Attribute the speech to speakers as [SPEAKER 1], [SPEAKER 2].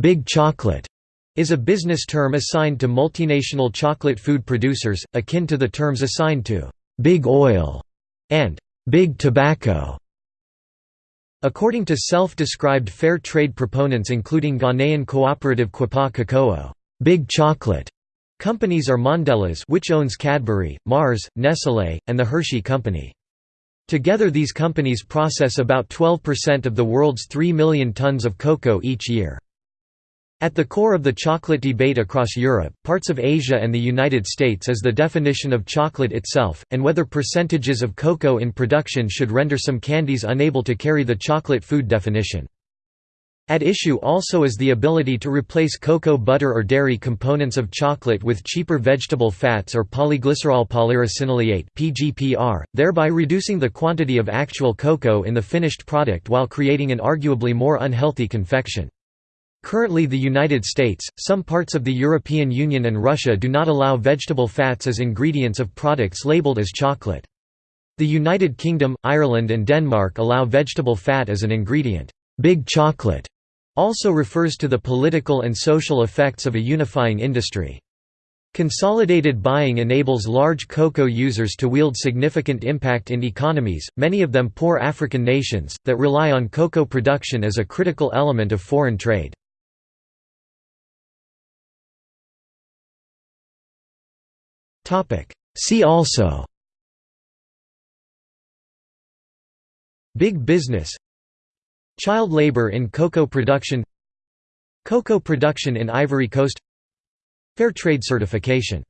[SPEAKER 1] Big Chocolate is a business term assigned to multinational chocolate food producers, akin to the terms assigned to Big Oil and Big Tobacco. According to self-described fair trade proponents including Ghanaian cooperative Kuapa Kokoo, Big Chocolate companies are Mondelez which owns Cadbury, Mars, Nestlé, and the Hershey Company. Together these companies process about 12% of the world's 3 million tons of cocoa each year. At the core of the chocolate debate across Europe, parts of Asia and the United States is the definition of chocolate itself, and whether percentages of cocoa in production should render some candies unable to carry the chocolate food definition. At issue also is the ability to replace cocoa butter or dairy components of chocolate with cheaper vegetable fats or polyglycerol polyricinoleate (PGPR), thereby reducing the quantity of actual cocoa in the finished product while creating an arguably more unhealthy confection. Currently the United States, some parts of the European Union and Russia do not allow vegetable fats as ingredients of products labeled as chocolate. The United Kingdom, Ireland and Denmark allow vegetable fat as an ingredient. Big chocolate also refers to the political and social effects of a unifying industry. Consolidated buying enables large cocoa users to wield significant impact in economies, many of them poor African nations, that rely on cocoa production as a critical element of foreign trade. See also. Big business. Child labor in cocoa production. Cocoa production in Ivory Coast. Fair trade certification